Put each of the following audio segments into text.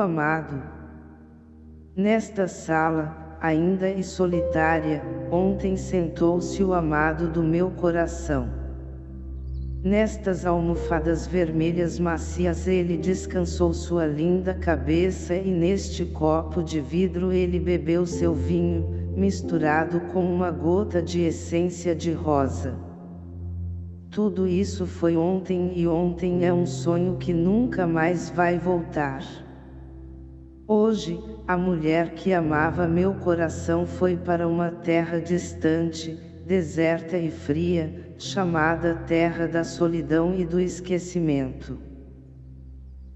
amado. Nesta sala, ainda e solitária, ontem sentou-se o amado do meu coração. Nestas almofadas vermelhas macias ele descansou sua linda cabeça e neste copo de vidro ele bebeu seu vinho, misturado com uma gota de essência de rosa. Tudo isso foi ontem e ontem é um sonho que nunca mais vai voltar. Hoje, a mulher que amava meu coração foi para uma terra distante, deserta e fria, chamada terra da solidão e do esquecimento.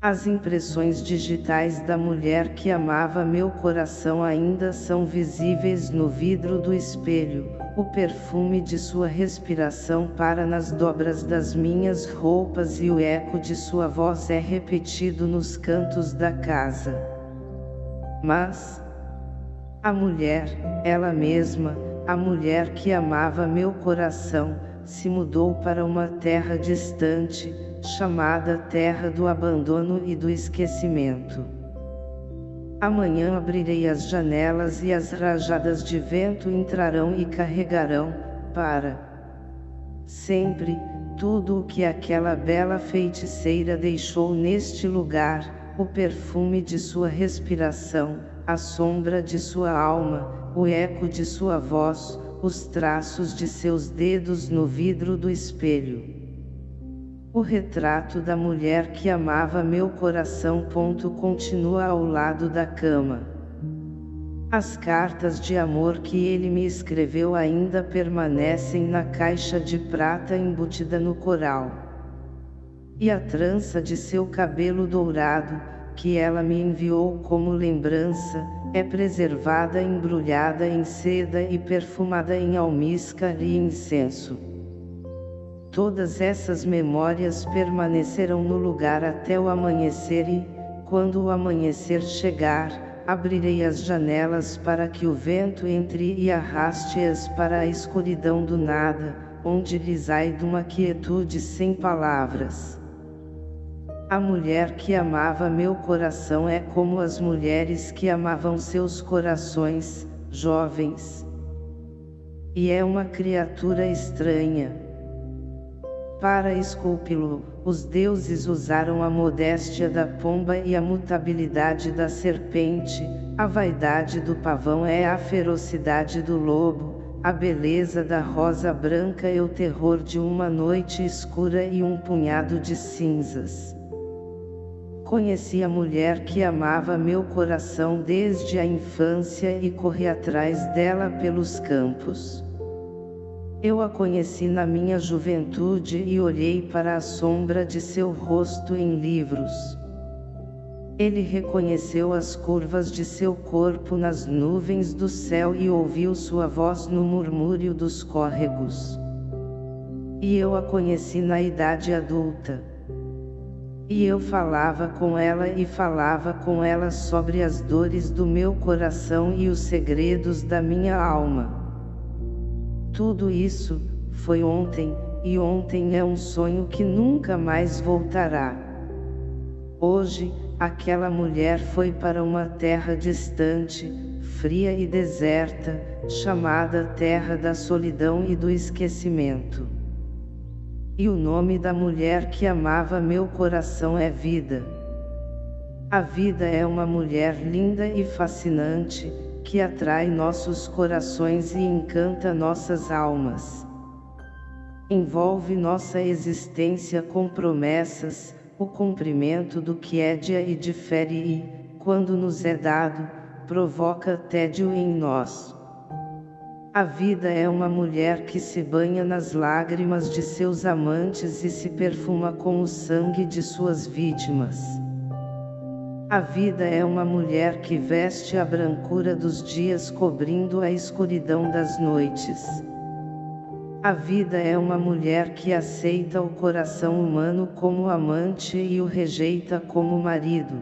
As impressões digitais da mulher que amava meu coração ainda são visíveis no vidro do espelho, o perfume de sua respiração para nas dobras das minhas roupas e o eco de sua voz é repetido nos cantos da casa. Mas, a mulher, ela mesma, a mulher que amava meu coração, se mudou para uma terra distante, chamada Terra do Abandono e do Esquecimento. Amanhã abrirei as janelas e as rajadas de vento entrarão e carregarão, para sempre, tudo o que aquela bela feiticeira deixou neste lugar, o perfume de sua respiração, a sombra de sua alma, o eco de sua voz, os traços de seus dedos no vidro do espelho. O retrato da mulher que amava meu coração. Ponto, continua ao lado da cama. As cartas de amor que ele me escreveu ainda permanecem na caixa de prata embutida no coral. E a trança de seu cabelo dourado, que ela me enviou como lembrança, é preservada embrulhada em seda e perfumada em almíscar e incenso. Todas essas memórias permanecerão no lugar até o amanhecer e, quando o amanhecer chegar, abrirei as janelas para que o vento entre e arraste-as para a escuridão do nada, onde lhes de uma quietude sem palavras. A mulher que amava meu coração é como as mulheres que amavam seus corações, jovens. E é uma criatura estranha. Para esculpi-lo, os deuses usaram a modéstia da pomba e a mutabilidade da serpente, a vaidade do pavão é a ferocidade do lobo, a beleza da rosa branca é o terror de uma noite escura e um punhado de cinzas. Conheci a mulher que amava meu coração desde a infância e corri atrás dela pelos campos. Eu a conheci na minha juventude e olhei para a sombra de seu rosto em livros. Ele reconheceu as curvas de seu corpo nas nuvens do céu e ouviu sua voz no murmúrio dos córregos. E eu a conheci na idade adulta. E eu falava com ela e falava com ela sobre as dores do meu coração e os segredos da minha alma. Tudo isso, foi ontem, e ontem é um sonho que nunca mais voltará. Hoje, aquela mulher foi para uma terra distante, fria e deserta, chamada Terra da Solidão e do Esquecimento. E o nome da mulher que amava meu coração é Vida. A vida é uma mulher linda e fascinante, que atrai nossos corações e encanta nossas almas. Envolve nossa existência com promessas, o cumprimento do que é dia e difere e, quando nos é dado, provoca tédio em nós. A vida é uma mulher que se banha nas lágrimas de seus amantes e se perfuma com o sangue de suas vítimas. A vida é uma mulher que veste a brancura dos dias cobrindo a escuridão das noites. A vida é uma mulher que aceita o coração humano como amante e o rejeita como marido.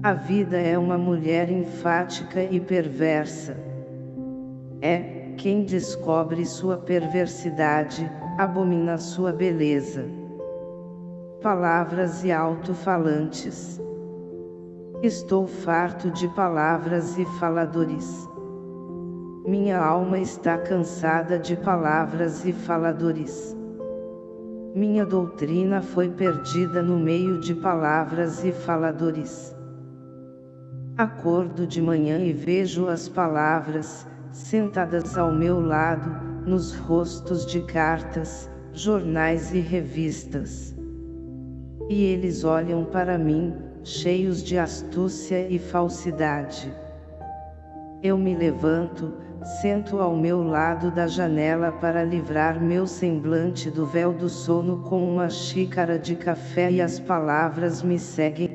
A vida é uma mulher enfática e perversa é, quem descobre sua perversidade, abomina sua beleza. Palavras e alto-falantes. Estou farto de palavras e faladores. Minha alma está cansada de palavras e faladores. Minha doutrina foi perdida no meio de palavras e faladores. Acordo de manhã e vejo as palavras, sentadas ao meu lado, nos rostos de cartas, jornais e revistas. E eles olham para mim, cheios de astúcia e falsidade. Eu me levanto, sento ao meu lado da janela para livrar meu semblante do véu do sono com uma xícara de café e as palavras me seguem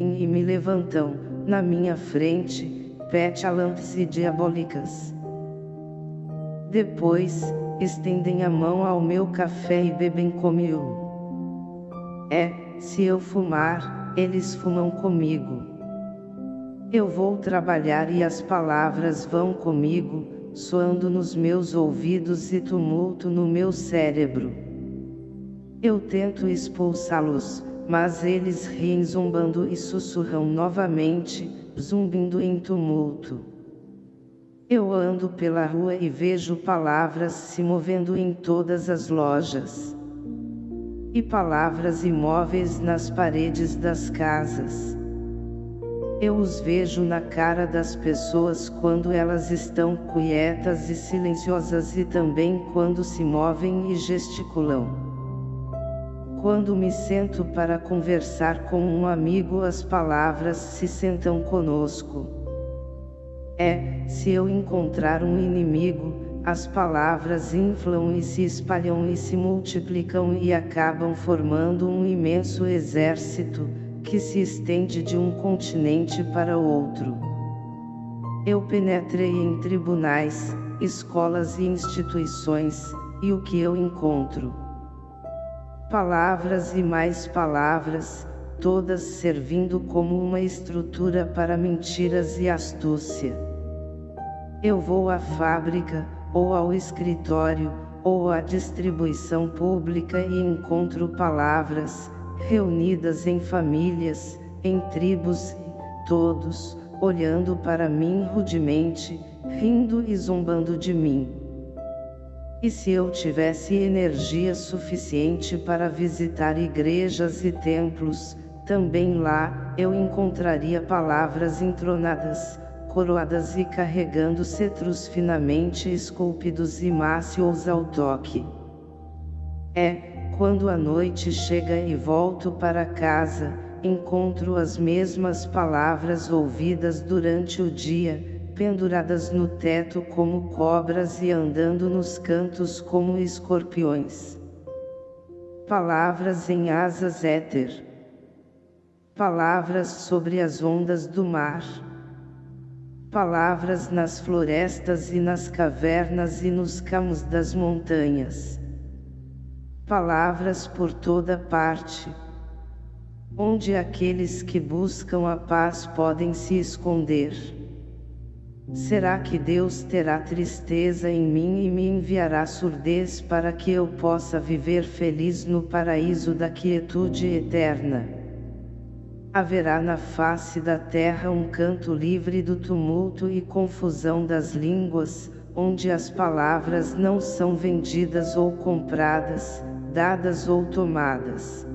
e me levantam, na minha frente, petulants e diabólicas. Depois, estendem a mão ao meu café e bebem comigo. É, se eu fumar, eles fumam comigo. Eu vou trabalhar e as palavras vão comigo, soando nos meus ouvidos e tumulto no meu cérebro. Eu tento expulsá-los, mas eles riem zombando e sussurram novamente, zumbindo em tumulto. Eu ando pela rua e vejo palavras se movendo em todas as lojas. E palavras imóveis nas paredes das casas. Eu os vejo na cara das pessoas quando elas estão quietas e silenciosas e também quando se movem e gesticulam. Quando me sento para conversar com um amigo as palavras se sentam conosco. É, se eu encontrar um inimigo, as palavras inflam e se espalham e se multiplicam e acabam formando um imenso exército, que se estende de um continente para outro. Eu penetrei em tribunais, escolas e instituições, e o que eu encontro? Palavras e mais palavras, todas servindo como uma estrutura para mentiras e astúcia. Eu vou à fábrica, ou ao escritório, ou à distribuição pública e encontro palavras, reunidas em famílias, em tribos, todos, olhando para mim rudemente, rindo e zombando de mim. E se eu tivesse energia suficiente para visitar igrejas e templos, também lá, eu encontraria palavras entronadas, coroadas e carregando cetros finamente esculpidos e mácios ao toque. É, quando a noite chega e volto para casa, encontro as mesmas palavras ouvidas durante o dia, penduradas no teto como cobras e andando nos cantos como escorpiões. Palavras em asas éter. Palavras sobre as ondas do mar. Palavras nas florestas e nas cavernas e nos campos das montanhas palavras por toda parte. Onde aqueles que buscam a paz podem se esconder? Será que Deus terá tristeza em mim e me enviará surdez para que eu possa viver feliz no paraíso da quietude eterna? Haverá na face da terra um canto livre do tumulto e confusão das línguas, onde as palavras não são vendidas ou compradas, dadas ou tomadas.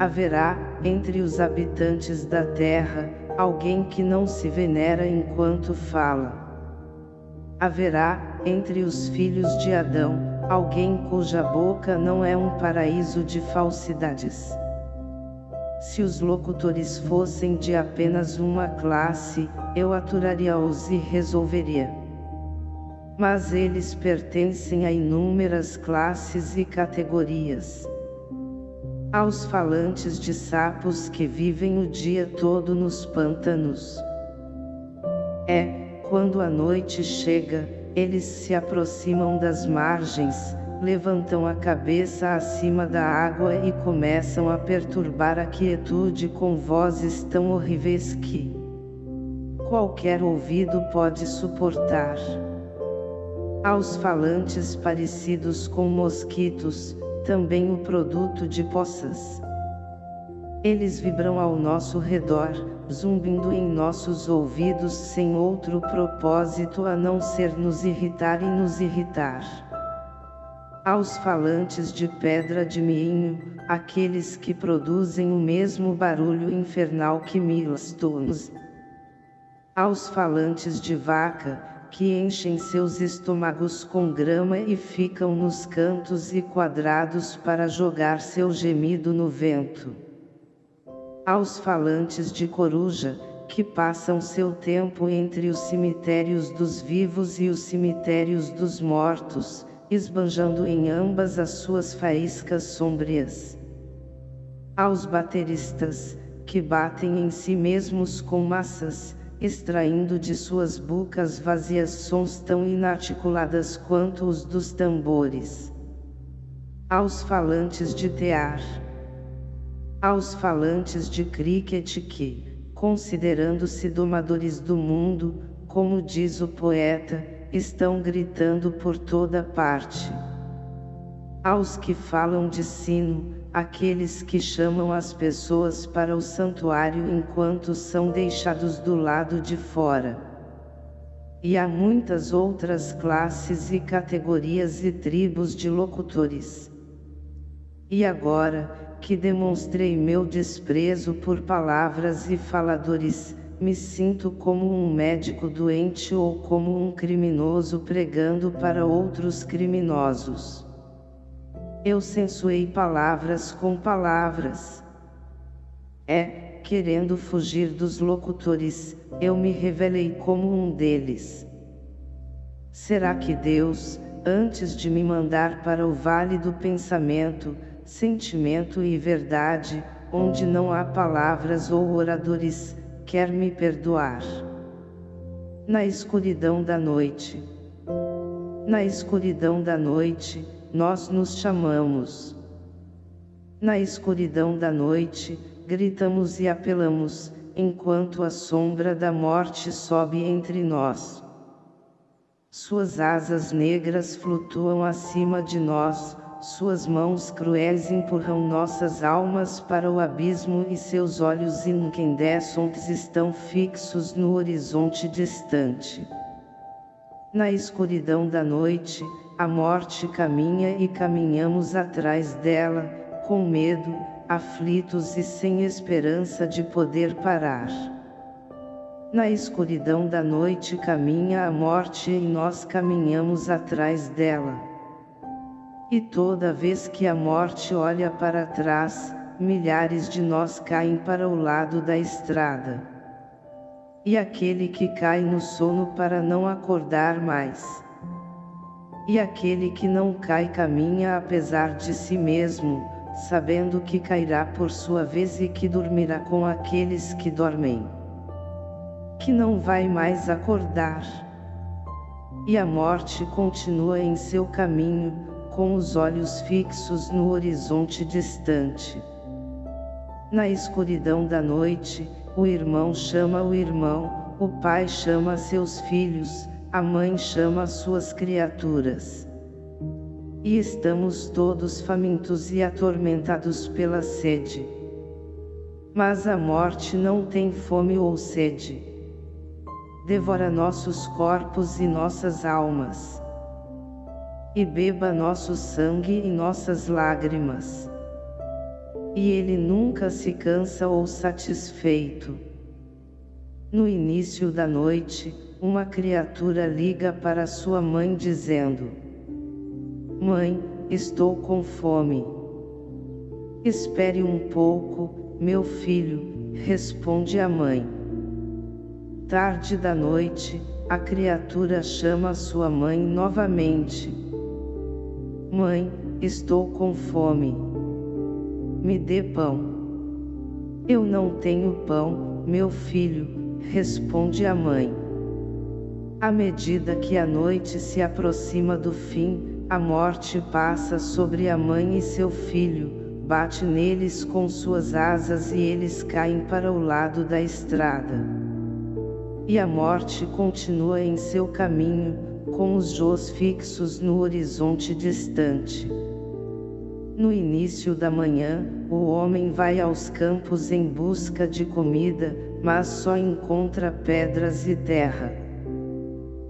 Haverá, entre os habitantes da terra, alguém que não se venera enquanto fala. Haverá, entre os filhos de Adão, alguém cuja boca não é um paraíso de falsidades. Se os locutores fossem de apenas uma classe, eu aturaria-os e resolveria mas eles pertencem a inúmeras classes e categorias. Aos falantes de sapos que vivem o dia todo nos pântanos. É, quando a noite chega, eles se aproximam das margens, levantam a cabeça acima da água e começam a perturbar a quietude com vozes tão horríveis que qualquer ouvido pode suportar aos falantes parecidos com mosquitos, também o produto de poças. Eles vibram ao nosso redor, zumbindo em nossos ouvidos sem outro propósito a não ser nos irritar e nos irritar. Aos falantes de pedra de miinho, aqueles que produzem o mesmo barulho infernal que milstones. Aos falantes de vaca, que enchem seus estômagos com grama e ficam nos cantos e quadrados para jogar seu gemido no vento aos falantes de coruja, que passam seu tempo entre os cemitérios dos vivos e os cemitérios dos mortos, esbanjando em ambas as suas faíscas sombrias. Aos bateristas, que batem em si mesmos com massas, extraindo de suas bocas vazias sons tão inarticuladas quanto os dos tambores. Aos falantes de tear aos falantes de cricket que, considerando-se domadores do mundo, como diz o poeta, estão gritando por toda parte. Aos que falam de sino, aqueles que chamam as pessoas para o santuário enquanto são deixados do lado de fora. E há muitas outras classes e categorias e tribos de locutores. E agora, que demonstrei meu desprezo por palavras e faladores, me sinto como um médico doente ou como um criminoso pregando para outros criminosos. Eu censuei palavras com palavras. É, querendo fugir dos locutores, eu me revelei como um deles. Será que Deus, antes de me mandar para o vale do pensamento, sentimento e verdade, onde não há palavras ou oradores, quer me perdoar. Na escuridão da noite. Na escuridão da noite, nós nos chamamos. Na escuridão da noite, gritamos e apelamos, enquanto a sombra da morte sobe entre nós. Suas asas negras flutuam acima de nós, suas mãos cruéis empurram nossas almas para o abismo e seus olhos incandescentes estão fixos no horizonte distante. Na escuridão da noite, a morte caminha e caminhamos atrás dela, com medo, aflitos e sem esperança de poder parar. Na escuridão da noite caminha a morte e nós caminhamos atrás dela. E toda vez que a morte olha para trás, milhares de nós caem para o lado da estrada. E aquele que cai no sono para não acordar mais. E aquele que não cai caminha apesar de si mesmo, sabendo que cairá por sua vez e que dormirá com aqueles que dormem. Que não vai mais acordar. E a morte continua em seu caminho, com os olhos fixos no horizonte distante. Na escuridão da noite, o irmão chama o irmão, o pai chama seus filhos, a mãe chama suas criaturas. E estamos todos famintos e atormentados pela sede. Mas a morte não tem fome ou sede. Devora nossos corpos e nossas almas e beba nosso sangue e nossas lágrimas. E ele nunca se cansa ou satisfeito. No início da noite, uma criatura liga para sua mãe dizendo: Mãe, estou com fome. Espere um pouco, meu filho, responde a mãe. Tarde da noite, a criatura chama sua mãe novamente. Mãe, estou com fome. Me dê pão. Eu não tenho pão, meu filho, responde a mãe. À medida que a noite se aproxima do fim, a morte passa sobre a mãe e seu filho, bate neles com suas asas e eles caem para o lado da estrada. E a morte continua em seu caminho, com os jôs fixos no horizonte distante. No início da manhã, o homem vai aos campos em busca de comida, mas só encontra pedras e terra.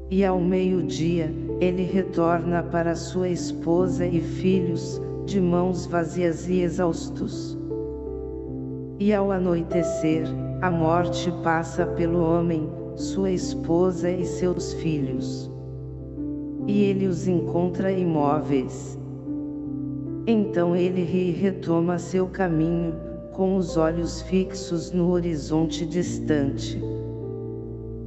E ao meio-dia, ele retorna para sua esposa e filhos, de mãos vazias e exaustos. E ao anoitecer, a morte passa pelo homem, sua esposa e seus filhos. E ele os encontra imóveis. Então ele ri e retoma seu caminho, com os olhos fixos no horizonte distante.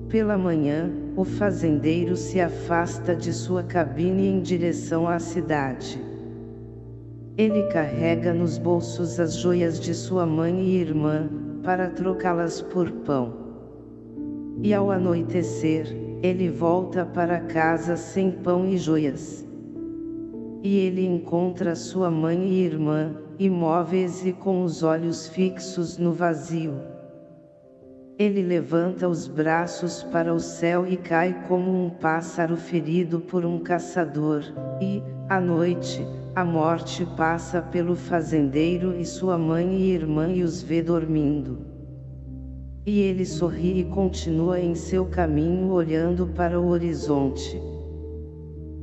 Pela manhã, o fazendeiro se afasta de sua cabine em direção à cidade. Ele carrega nos bolsos as joias de sua mãe e irmã, para trocá-las por pão. E ao anoitecer, ele volta para casa sem pão e joias. E ele encontra sua mãe e irmã, imóveis e com os olhos fixos no vazio. Ele levanta os braços para o céu e cai como um pássaro ferido por um caçador, e, à noite, a morte passa pelo fazendeiro e sua mãe e irmã e os vê dormindo. E ele sorri e continua em seu caminho olhando para o horizonte.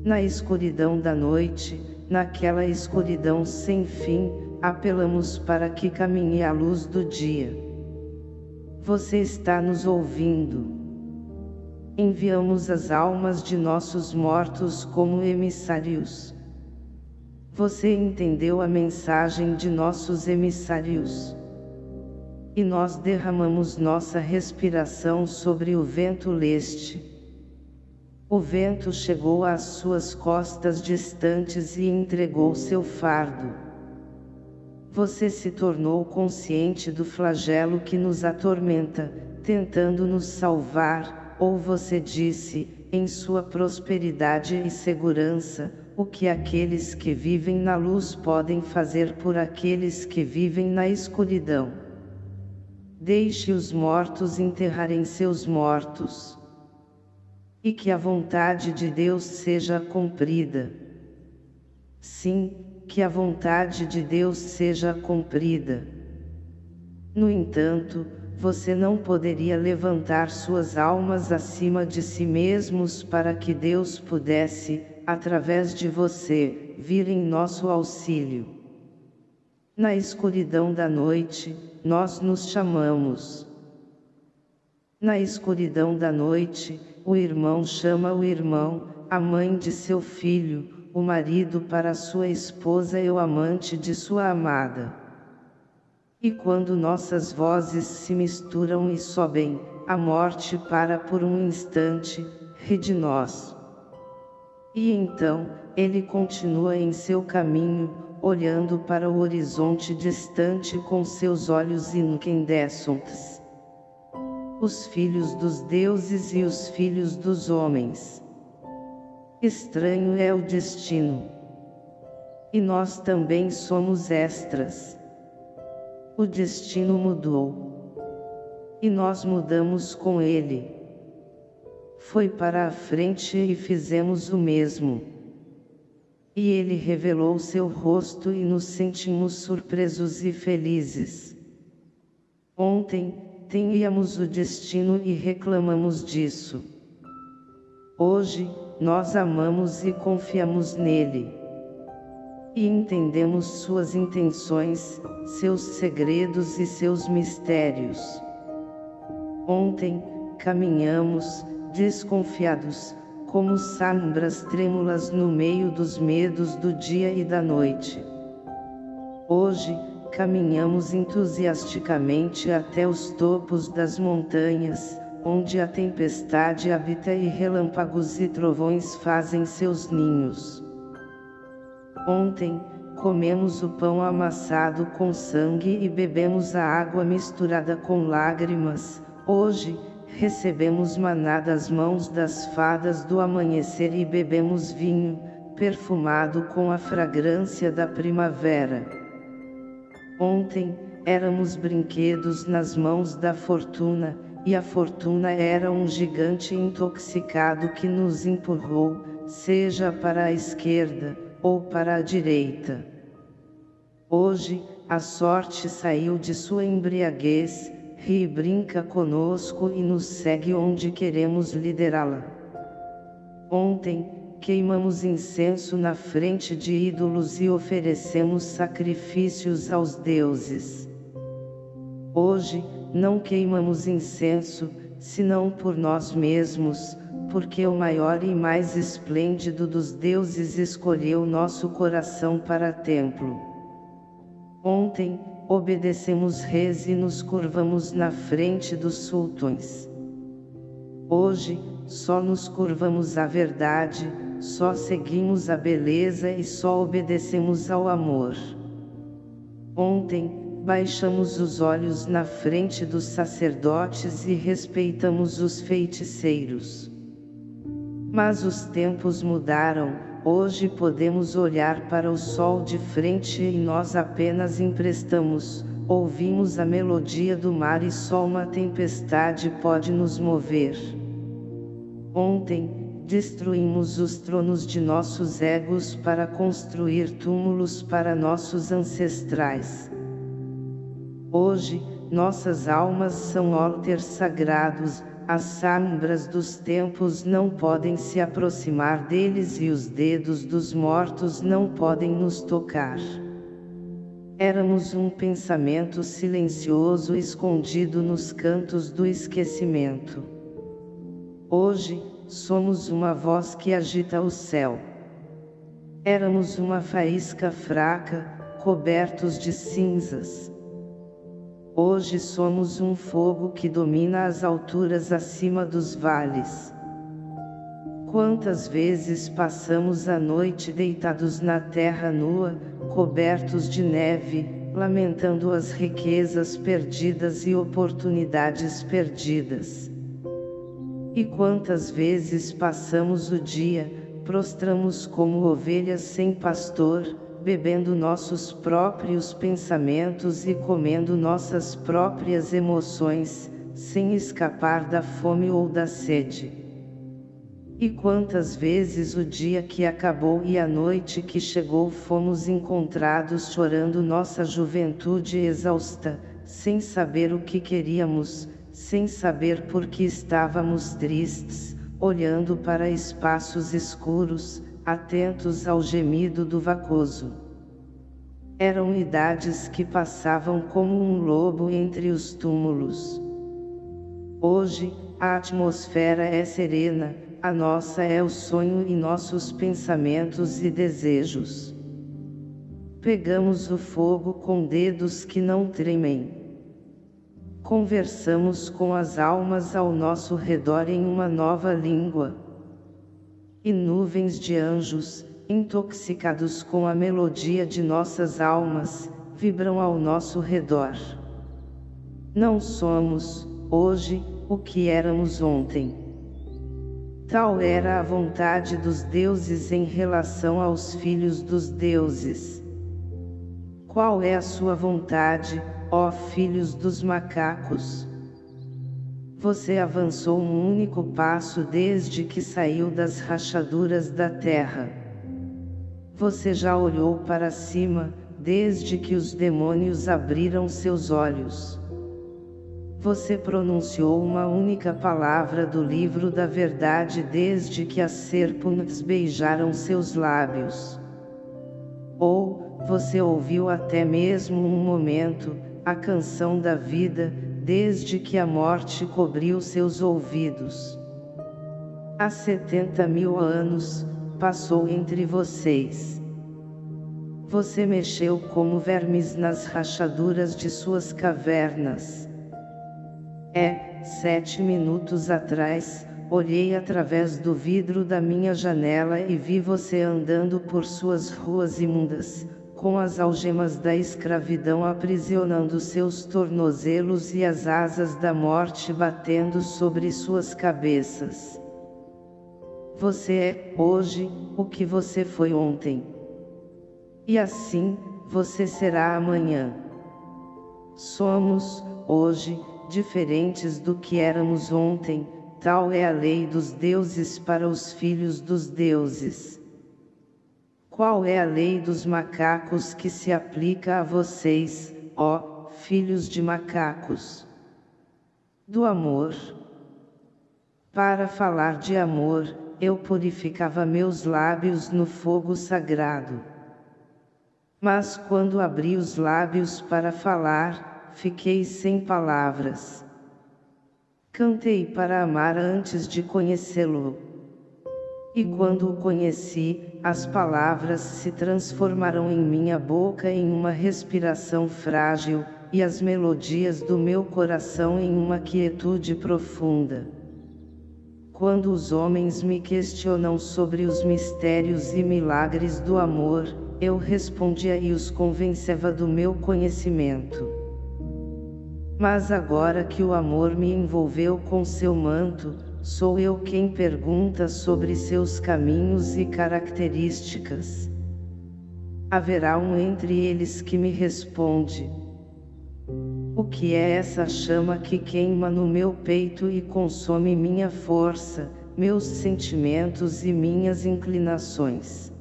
Na escuridão da noite, naquela escuridão sem fim, apelamos para que caminhe a luz do dia. Você está nos ouvindo. Enviamos as almas de nossos mortos como emissários. Você entendeu a mensagem de nossos emissários. E nós derramamos nossa respiração sobre o vento leste. O vento chegou às suas costas distantes e entregou seu fardo você se tornou consciente do flagelo que nos atormenta, tentando nos salvar, ou você disse, em sua prosperidade e segurança, o que aqueles que vivem na luz podem fazer por aqueles que vivem na escuridão. Deixe os mortos enterrarem seus mortos. E que a vontade de Deus seja cumprida. Sim, que a vontade de Deus seja cumprida. No entanto, você não poderia levantar suas almas acima de si mesmos para que Deus pudesse, através de você, vir em nosso auxílio. Na escuridão da noite, nós nos chamamos. Na escuridão da noite, o irmão chama o irmão, a mãe de seu filho, o marido para sua esposa e o amante de sua amada. E quando nossas vozes se misturam e sobem, a morte para por um instante, ri de nós. E então, ele continua em seu caminho, olhando para o horizonte distante com seus olhos incandescentes. Os filhos dos deuses e os filhos dos homens. Estranho é o destino. E nós também somos extras. O destino mudou. E nós mudamos com ele. Foi para a frente e fizemos o mesmo. E ele revelou seu rosto e nos sentimos surpresos e felizes. Ontem, teníamos o destino e reclamamos disso. Hoje, nós amamos e confiamos nele. E entendemos suas intenções, seus segredos e seus mistérios. Ontem, caminhamos, desconfiados, como sombras trêmulas no meio dos medos do dia e da noite. Hoje, caminhamos entusiasticamente até os topos das montanhas, onde a tempestade habita e relâmpagos e trovões fazem seus ninhos. Ontem, comemos o pão amassado com sangue e bebemos a água misturada com lágrimas, hoje, recebemos maná das mãos das fadas do amanhecer e bebemos vinho, perfumado com a fragrância da primavera. Ontem, éramos brinquedos nas mãos da fortuna, e a fortuna era um gigante intoxicado que nos empurrou, seja para a esquerda, ou para a direita. Hoje, a sorte saiu de sua embriaguez, ri e brinca conosco e nos segue onde queremos liderá-la. Ontem, queimamos incenso na frente de ídolos e oferecemos sacrifícios aos deuses. Hoje, não queimamos incenso, senão por nós mesmos, porque o maior e mais esplêndido dos deuses escolheu nosso coração para templo. Ontem, obedecemos reis e nos curvamos na frente dos sultões. Hoje, só nos curvamos à verdade, só seguimos a beleza e só obedecemos ao amor. Ontem, baixamos os olhos na frente dos sacerdotes e respeitamos os feiticeiros. Mas os tempos mudaram, hoje podemos olhar para o sol de frente e nós apenas emprestamos, ouvimos a melodia do mar e só uma tempestade pode nos mover. Ontem, destruímos os tronos de nossos egos para construir túmulos para nossos ancestrais. Hoje, nossas almas são altares sagrados, as sombras dos tempos não podem se aproximar deles e os dedos dos mortos não podem nos tocar. Éramos um pensamento silencioso escondido nos cantos do esquecimento. Hoje, somos uma voz que agita o céu. Éramos uma faísca fraca, cobertos de cinzas. Hoje somos um fogo que domina as alturas acima dos vales. Quantas vezes passamos a noite deitados na terra nua, cobertos de neve, lamentando as riquezas perdidas e oportunidades perdidas. E quantas vezes passamos o dia, prostramos como ovelhas sem pastor, bebendo nossos próprios pensamentos e comendo nossas próprias emoções, sem escapar da fome ou da sede. E quantas vezes o dia que acabou e a noite que chegou fomos encontrados chorando nossa juventude exausta, sem saber o que queríamos, sem saber por que estávamos tristes, olhando para espaços escuros, atentos ao gemido do vacoso. Eram idades que passavam como um lobo entre os túmulos. Hoje, a atmosfera é serena, a nossa é o sonho e nossos pensamentos e desejos. Pegamos o fogo com dedos que não tremem. Conversamos com as almas ao nosso redor em uma nova língua e nuvens de anjos, intoxicados com a melodia de nossas almas, vibram ao nosso redor. Não somos, hoje, o que éramos ontem. Tal era a vontade dos deuses em relação aos filhos dos deuses. Qual é a sua vontade, ó filhos dos macacos? Você avançou um único passo desde que saiu das rachaduras da terra. Você já olhou para cima, desde que os demônios abriram seus olhos. Você pronunciou uma única palavra do livro da verdade desde que as serpentes beijaram seus lábios. Ou, você ouviu até mesmo um momento, a canção da vida, desde que a morte cobriu seus ouvidos. Há setenta mil anos, passou entre vocês. Você mexeu como vermes nas rachaduras de suas cavernas. É, sete minutos atrás, olhei através do vidro da minha janela e vi você andando por suas ruas imundas, com as algemas da escravidão aprisionando seus tornozelos e as asas da morte batendo sobre suas cabeças. Você é, hoje, o que você foi ontem. E assim, você será amanhã. Somos, hoje, diferentes do que éramos ontem, tal é a lei dos deuses para os filhos dos deuses. Qual é a lei dos macacos que se aplica a vocês, ó, filhos de macacos? do amor. Para falar de amor, eu purificava meus lábios no fogo sagrado. Mas quando abri os lábios para falar, fiquei sem palavras. Cantei para amar antes de conhecê-lo. E quando o conheci, as palavras se transformaram em minha boca em uma respiração frágil, e as melodias do meu coração em uma quietude profunda. Quando os homens me questionam sobre os mistérios e milagres do amor, eu respondia e os convenceva do meu conhecimento. Mas agora que o amor me envolveu com seu manto, sou eu quem pergunta sobre seus caminhos e características. Haverá um entre eles que me responde, o que é essa chama que queima no meu peito e consome minha força, meus sentimentos e minhas inclinações?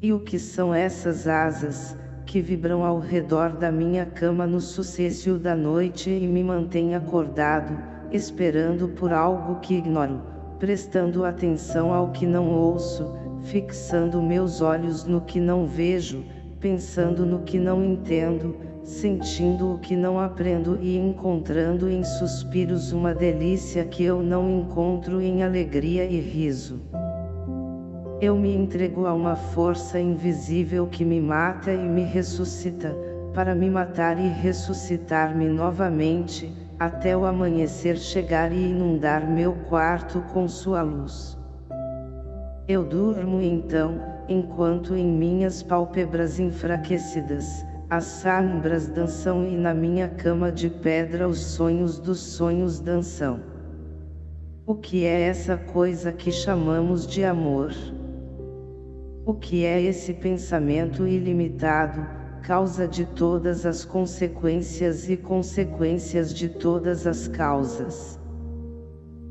E o que são essas asas, que vibram ao redor da minha cama no sucessio da noite e me mantêm acordado, esperando por algo que ignoro, prestando atenção ao que não ouço, fixando meus olhos no que não vejo, pensando no que não entendo, sentindo o que não aprendo e encontrando em suspiros uma delícia que eu não encontro em alegria e riso. Eu me entrego a uma força invisível que me mata e me ressuscita, para me matar e ressuscitar-me novamente, até o amanhecer chegar e inundar meu quarto com sua luz. Eu durmo então, enquanto em minhas pálpebras enfraquecidas, as sombras dançam e na minha cama de pedra os sonhos dos sonhos dançam. O que é essa coisa que chamamos de amor? O que é esse pensamento ilimitado, causa de todas as consequências e consequências de todas as causas?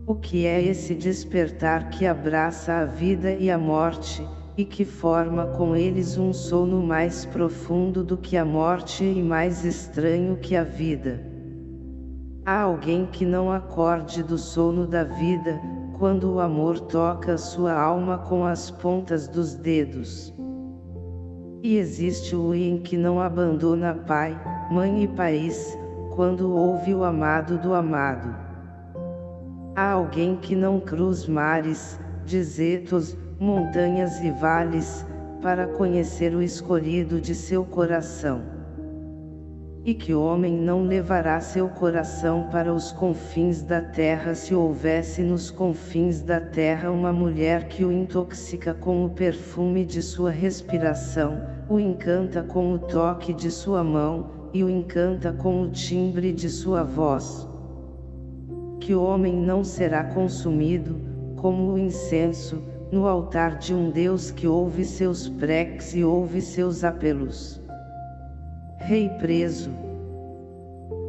O que é esse despertar que abraça a vida e a morte, e que forma com eles um sono mais profundo do que a morte e mais estranho que a vida? Há alguém que não acorde do sono da vida, quando o amor toca sua alma com as pontas dos dedos. E existe o em que não abandona pai, mãe e país, quando ouve o amado do amado. Há alguém que não cruz mares, desertos, montanhas e vales, para conhecer o escolhido de seu coração. E que homem não levará seu coração para os confins da terra se houvesse nos confins da terra uma mulher que o intoxica com o perfume de sua respiração, o encanta com o toque de sua mão, e o encanta com o timbre de sua voz que homem não será consumido, como o incenso, no altar de um Deus que ouve seus preces e ouve seus apelos. Rei preso.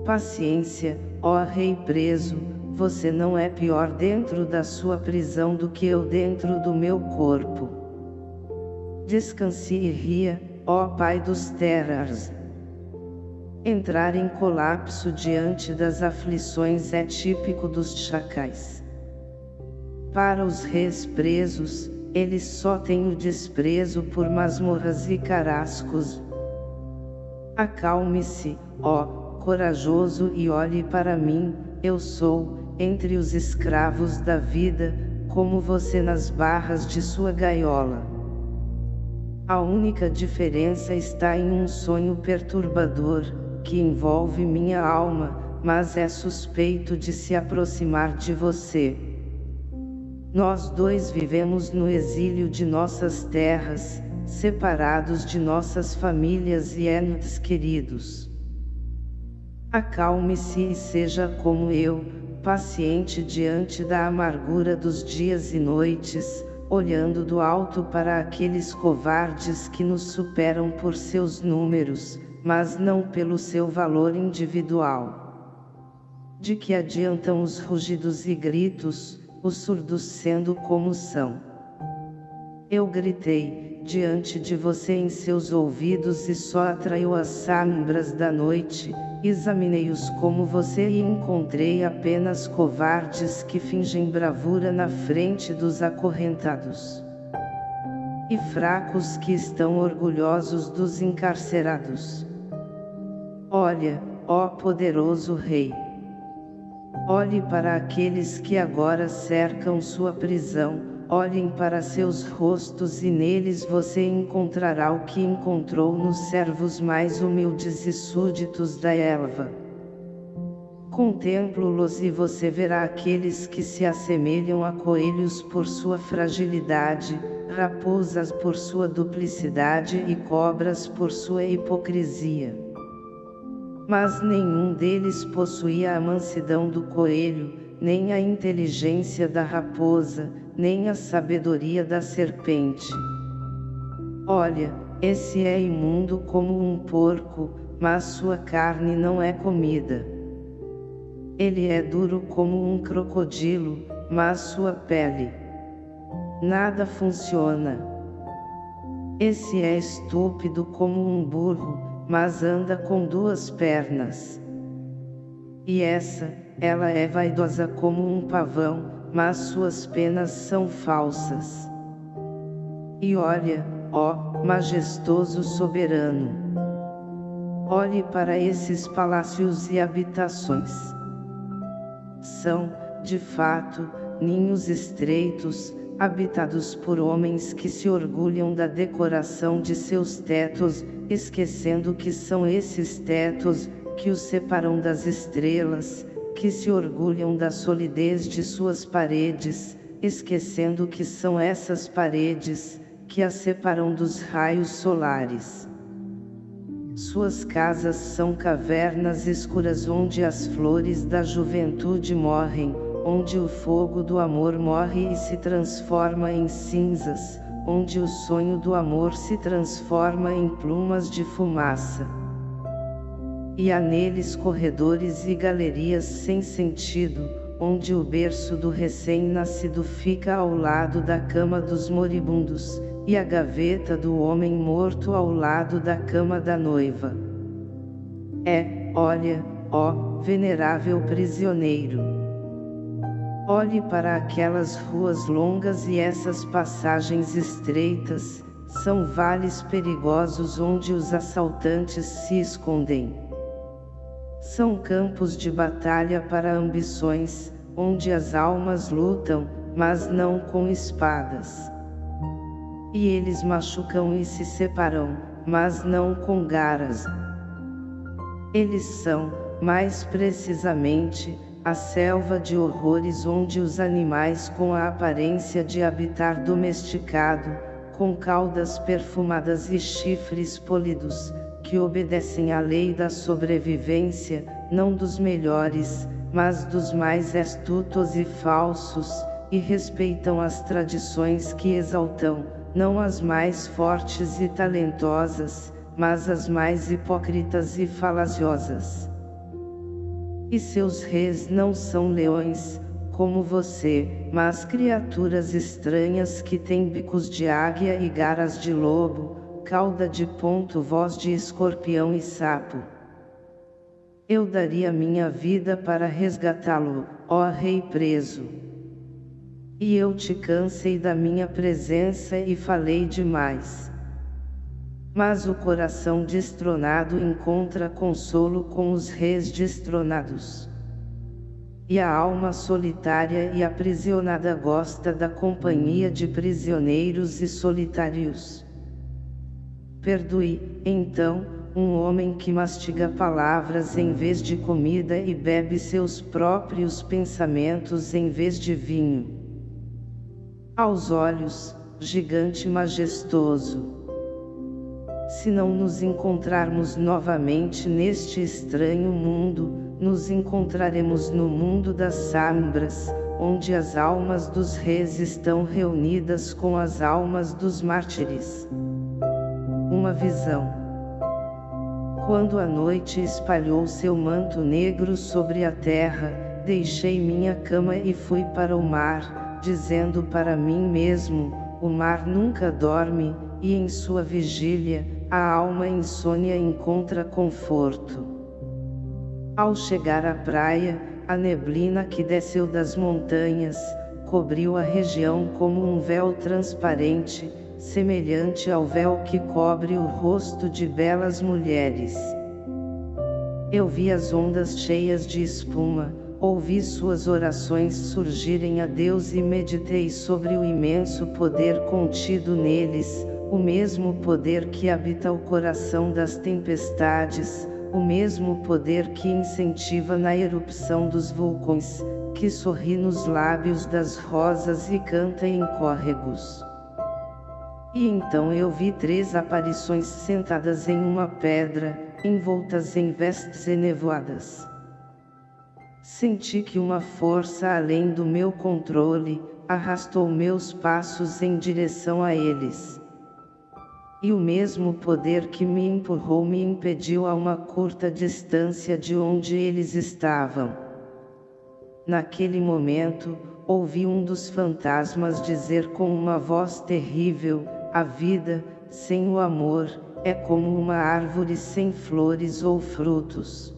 Paciência, ó Rei preso, você não é pior dentro da sua prisão do que eu dentro do meu corpo. Descanse e ria, ó Pai dos terras, Entrar em colapso diante das aflições é típico dos chacais. Para os reis presos, eles só têm o desprezo por masmorras e carascos. Acalme-se, ó, corajoso e olhe para mim, eu sou, entre os escravos da vida, como você nas barras de sua gaiola. A única diferença está em um sonho perturbador, que envolve minha alma, mas é suspeito de se aproximar de você. Nós dois vivemos no exílio de nossas terras, separados de nossas famílias e entes queridos. Acalme-se e seja como eu, paciente diante da amargura dos dias e noites, olhando do alto para aqueles covardes que nos superam por seus números, mas não pelo seu valor individual. De que adiantam os rugidos e gritos, os surdos sendo como são? Eu gritei, diante de você em seus ouvidos e só atraiu as sombras da noite, examinei-os como você e encontrei apenas covardes que fingem bravura na frente dos acorrentados. E fracos que estão orgulhosos dos encarcerados. Olha, ó poderoso Rei! Olhe para aqueles que agora cercam sua prisão, olhem para seus rostos e neles você encontrará o que encontrou nos servos mais humildes e súditos da Elva. Contemplo-los e você verá aqueles que se assemelham a coelhos por sua fragilidade, raposas por sua duplicidade e cobras por sua hipocrisia. Mas nenhum deles possuía a mansidão do coelho, nem a inteligência da raposa, nem a sabedoria da serpente. Olha, esse é imundo como um porco, mas sua carne não é comida. Ele é duro como um crocodilo, mas sua pele. Nada funciona. Esse é estúpido como um burro, mas anda com duas pernas. E essa, ela é vaidosa como um pavão, mas suas penas são falsas. E olha, ó, majestoso soberano. Olhe para esses palácios e habitações. São, de fato, ninhos estreitos, habitados por homens que se orgulham da decoração de seus tetos, esquecendo que são esses tetos, que os separam das estrelas, que se orgulham da solidez de suas paredes, esquecendo que são essas paredes, que as separam dos raios solares. Suas casas são cavernas escuras onde as flores da juventude morrem, onde o fogo do amor morre e se transforma em cinzas, onde o sonho do amor se transforma em plumas de fumaça e há neles corredores e galerias sem sentido, onde o berço do recém-nascido fica ao lado da cama dos moribundos, e a gaveta do homem morto ao lado da cama da noiva. É, olha, ó, venerável prisioneiro. Olhe para aquelas ruas longas e essas passagens estreitas, são vales perigosos onde os assaltantes se escondem. São campos de batalha para ambições, onde as almas lutam, mas não com espadas. E eles machucam e se separam, mas não com garas. Eles são, mais precisamente, a selva de horrores onde os animais com a aparência de habitar domesticado, com caudas perfumadas e chifres polidos, que obedecem à lei da sobrevivência, não dos melhores, mas dos mais astutos e falsos, e respeitam as tradições que exaltam, não as mais fortes e talentosas, mas as mais hipócritas e falaciosas. E seus reis não são leões, como você, mas criaturas estranhas que têm bicos de águia e garras de lobo, cauda de ponto voz de escorpião e sapo. Eu daria minha vida para resgatá-lo, ó rei preso. E eu te cansei da minha presença e falei demais. Mas o coração destronado encontra consolo com os reis destronados. E a alma solitária e aprisionada gosta da companhia de prisioneiros e solitários. Perdoe, então, um homem que mastiga palavras em vez de comida e bebe seus próprios pensamentos em vez de vinho. Aos olhos, gigante majestoso. Se não nos encontrarmos novamente neste estranho mundo, nos encontraremos no mundo das sombras, onde as almas dos reis estão reunidas com as almas dos mártires uma visão. Quando a noite espalhou seu manto negro sobre a terra, deixei minha cama e fui para o mar, dizendo para mim mesmo, o mar nunca dorme, e em sua vigília, a alma insônia encontra conforto. Ao chegar à praia, a neblina que desceu das montanhas, cobriu a região como um véu transparente, semelhante ao véu que cobre o rosto de belas mulheres. Eu vi as ondas cheias de espuma, ouvi suas orações surgirem a Deus e meditei sobre o imenso poder contido neles, o mesmo poder que habita o coração das tempestades, o mesmo poder que incentiva na erupção dos vulcões, que sorri nos lábios das rosas e canta em córregos. E então eu vi três aparições sentadas em uma pedra, envoltas em vestes enevoadas. Senti que uma força além do meu controle, arrastou meus passos em direção a eles. E o mesmo poder que me empurrou me impediu a uma curta distância de onde eles estavam. Naquele momento, ouvi um dos fantasmas dizer com uma voz terrível, a vida, sem o amor, é como uma árvore sem flores ou frutos.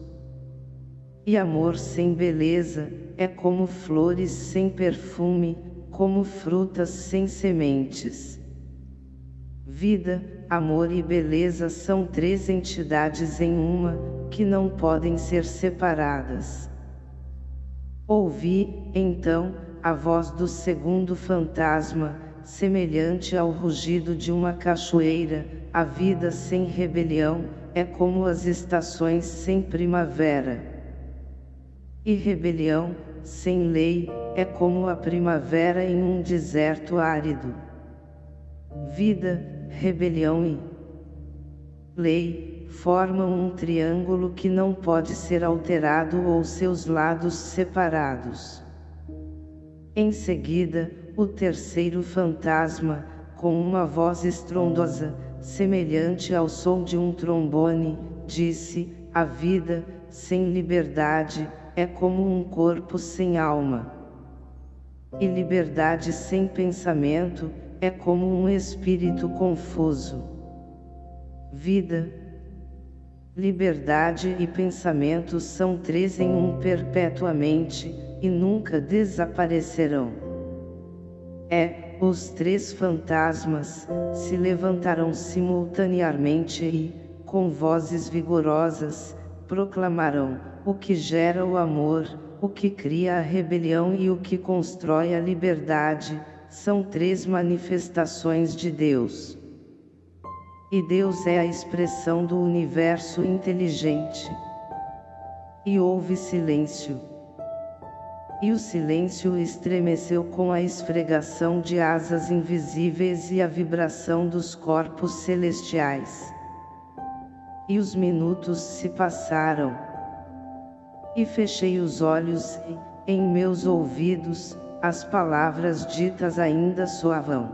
E amor sem beleza, é como flores sem perfume, como frutas sem sementes. Vida, amor e beleza são três entidades em uma, que não podem ser separadas. Ouvi, então, a voz do segundo fantasma, semelhante ao rugido de uma cachoeira, a vida sem rebelião, é como as estações sem primavera. E rebelião, sem lei, é como a primavera em um deserto árido. Vida, rebelião e lei, formam um triângulo que não pode ser alterado ou seus lados separados. Em seguida, o terceiro fantasma, com uma voz estrondosa, semelhante ao som de um trombone, disse, a vida, sem liberdade, é como um corpo sem alma. E liberdade sem pensamento, é como um espírito confuso. Vida, liberdade e pensamento são três em um perpetuamente, e nunca desaparecerão. É, os três fantasmas, se levantarão simultaneamente e, com vozes vigorosas, proclamarão, o que gera o amor, o que cria a rebelião e o que constrói a liberdade, são três manifestações de Deus. E Deus é a expressão do universo inteligente. E houve silêncio. E o silêncio estremeceu com a esfregação de asas invisíveis e a vibração dos corpos celestiais. E os minutos se passaram e fechei os olhos e, em meus ouvidos, as palavras ditas ainda soavam.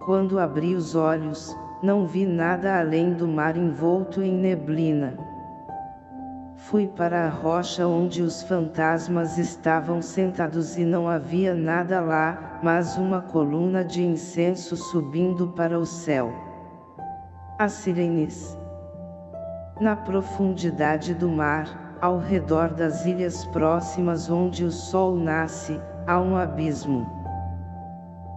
Quando abri os olhos, não vi nada além do mar envolto em neblina. Fui para a rocha onde os fantasmas estavam sentados e não havia nada lá, mas uma coluna de incenso subindo para o céu. As sirenes. Na profundidade do mar, ao redor das ilhas próximas onde o sol nasce, há um abismo.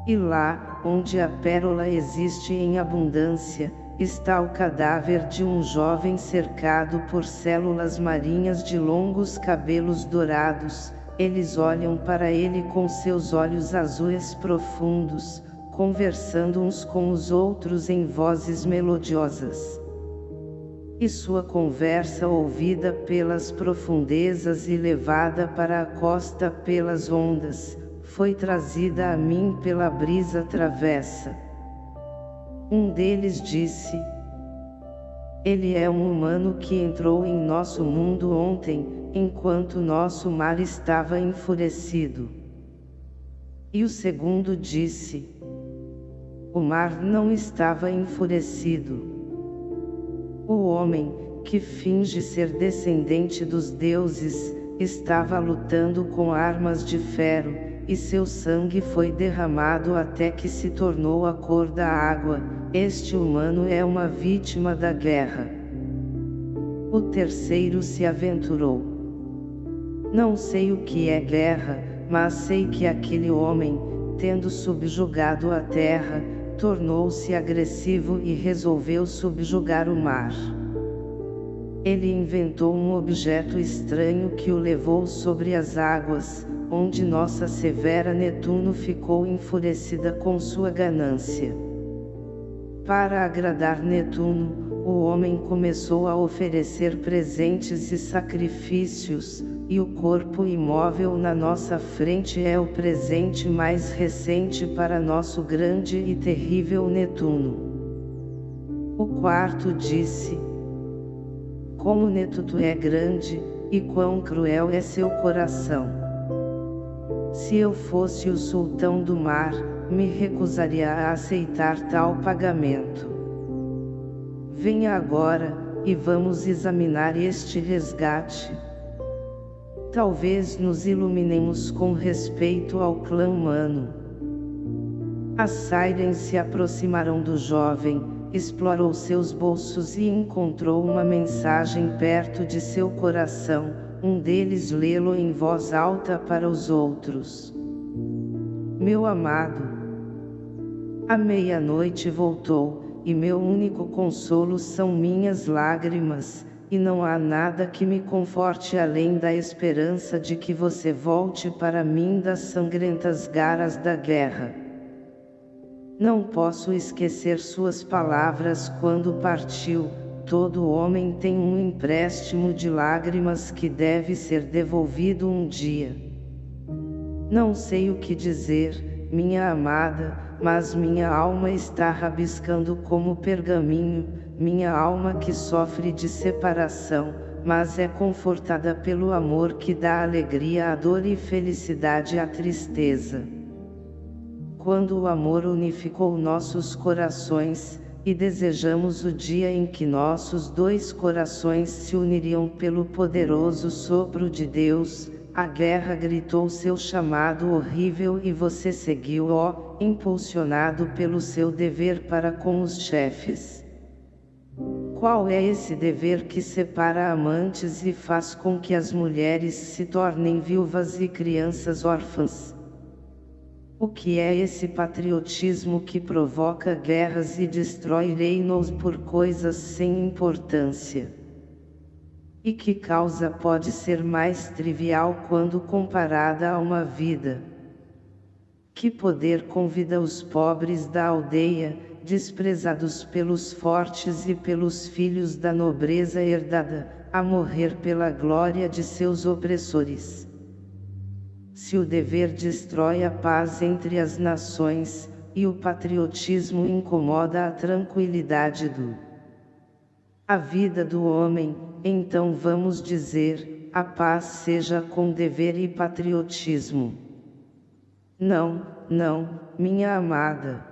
E lá, onde a pérola existe em abundância, está o cadáver de um jovem cercado por células marinhas de longos cabelos dourados, eles olham para ele com seus olhos azuis profundos, conversando uns com os outros em vozes melodiosas e sua conversa ouvida pelas profundezas e levada para a costa pelas ondas, foi trazida a mim pela brisa travessa. Um deles disse, Ele é um humano que entrou em nosso mundo ontem, enquanto nosso mar estava enfurecido. E o segundo disse, O mar não estava enfurecido o homem, que finge ser descendente dos deuses, estava lutando com armas de ferro, e seu sangue foi derramado até que se tornou a cor da água, este humano é uma vítima da guerra. O terceiro se aventurou. Não sei o que é guerra, mas sei que aquele homem, tendo subjugado a terra, tornou-se agressivo e resolveu subjugar o mar. Ele inventou um objeto estranho que o levou sobre as águas, onde nossa severa Netuno ficou enfurecida com sua ganância. Para agradar Netuno, o homem começou a oferecer presentes e sacrifícios, e o corpo imóvel na nossa frente é o presente mais recente para nosso grande e terrível Netuno. O quarto disse, Como Netuno é grande, e quão cruel é seu coração. Se eu fosse o sultão do mar, me recusaria a aceitar tal pagamento. Venha agora, e vamos examinar este resgate. Talvez nos iluminemos com respeito ao clã humano. As Sirens se aproximaram do jovem, explorou seus bolsos e encontrou uma mensagem perto de seu coração, um deles lê-lo em voz alta para os outros. Meu amado, a meia-noite voltou, e meu único consolo são minhas lágrimas, e não há nada que me conforte além da esperança de que você volte para mim das sangrentas garras da guerra. Não posso esquecer suas palavras quando partiu, todo homem tem um empréstimo de lágrimas que deve ser devolvido um dia. Não sei o que dizer, minha amada, mas minha alma está rabiscando como pergaminho, minha alma que sofre de separação, mas é confortada pelo amor que dá alegria à dor e felicidade à tristeza. Quando o amor unificou nossos corações, e desejamos o dia em que nossos dois corações se uniriam pelo poderoso sopro de Deus, a guerra gritou seu chamado horrível e você seguiu-o, impulsionado pelo seu dever para com os chefes. Qual é esse dever que separa amantes e faz com que as mulheres se tornem viúvas e crianças órfãs? O que é esse patriotismo que provoca guerras e destrói reinos por coisas sem importância? E que causa pode ser mais trivial quando comparada a uma vida? Que poder convida os pobres da aldeia, desprezados pelos fortes e pelos filhos da nobreza herdada, a morrer pela glória de seus opressores? se o dever destrói a paz entre as nações, e o patriotismo incomoda a tranquilidade do a vida do homem, então vamos dizer, a paz seja com dever e patriotismo. Não, não, minha amada.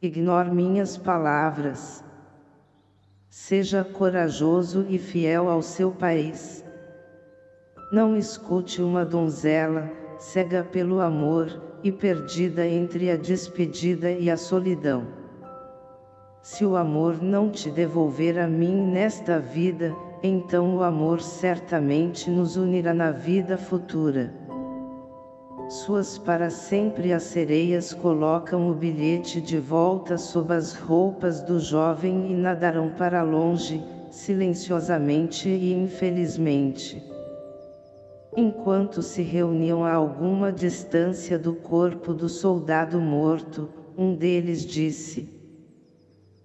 Ignore minhas palavras. Seja corajoso e fiel ao seu país. Não escute uma donzela, cega pelo amor, e perdida entre a despedida e a solidão. Se o amor não te devolver a mim nesta vida, então o amor certamente nos unirá na vida futura. Suas para sempre as sereias colocam o bilhete de volta sob as roupas do jovem e nadarão para longe, silenciosamente e infelizmente. Enquanto se reuniam a alguma distância do corpo do soldado morto, um deles disse,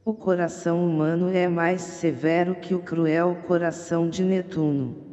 O coração humano é mais severo que o cruel coração de Netuno.